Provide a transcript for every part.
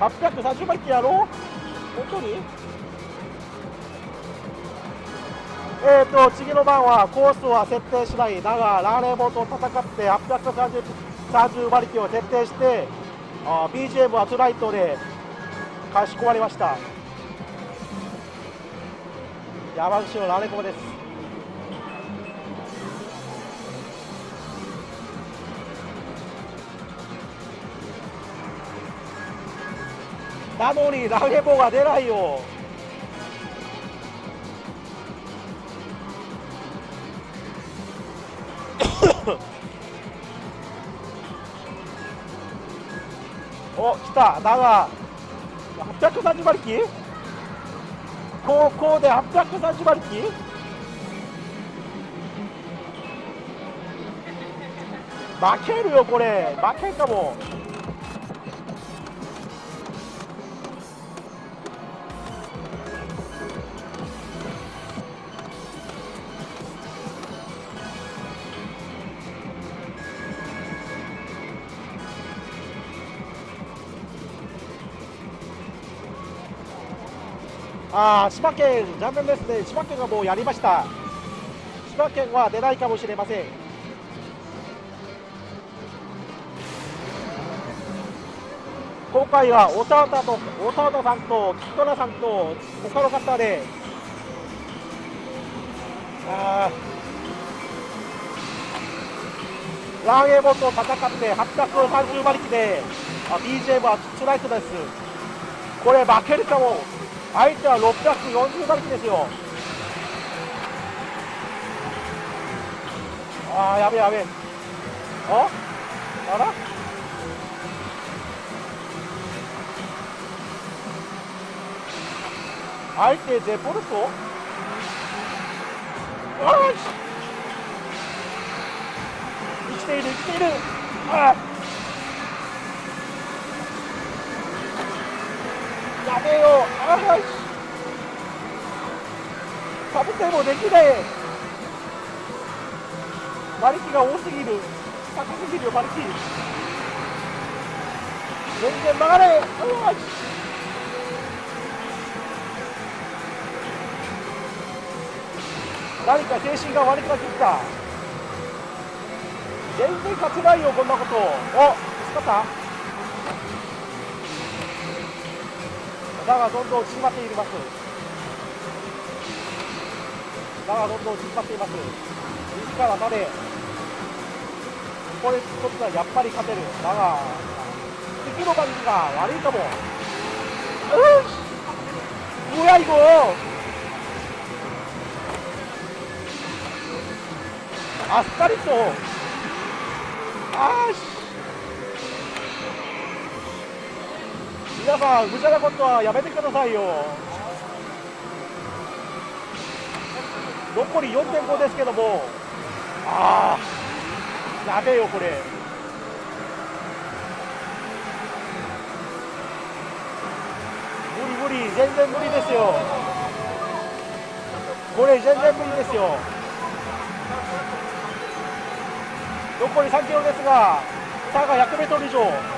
830馬力やろう？本当に？えーと次の番はコースは設定しない。だがラーレーボーと戦って830 30馬力を徹底してあ BGM はトゥライトでかしこまりました。山口のラレコです。なのにラゲボが出ないよ。お来た。だが830馬力？高校で830馬力？負けるよこれ。負けんかも。ああ、千葉県、残念ですね、千葉県がもうやりました。千葉県は出ないかもしれません。今回はおたおたと、おたおたさんと、キトラさんと、他の方で、あラーゲーボと戦って830馬力で、あ BGM はストライクです。これ負けるかも。相手は640馬力ですよ。ああやべやべあ？あら？相手デポルト？よし！生きている生きている。ああやべえよああかぶってもできねえ馬力が多すぎる。高すぎるよ馬力。全然曲がれ。よし。何か精神が悪くなってきた。全然勝てないよこんなこと。お見つかった。だがどんどん縮まっていますだがどんどん縮まっています自らまでこれこっちはやっぱり勝てるだが敵の馬力が悪いかもよし뭐야이거あっさりとあー 皆さん無茶なことはやめてくださいよ。残り4.5ですけども。ああやべえよこれ。無理無理全然無理ですよ。これ全然無理ですよ。残り3キロですが差が100メートル以上。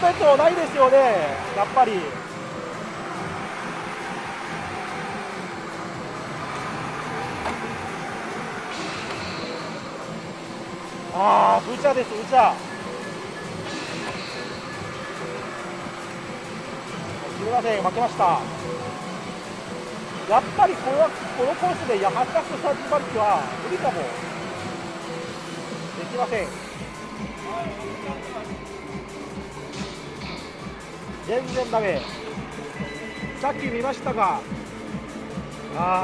トレートないですよね。やっぱり。ああブチャですブチャ。すみません負けました。やっぱりこのこのコースで830馬力は無理かも。できません。全然ダメ。さっき見ましたがあ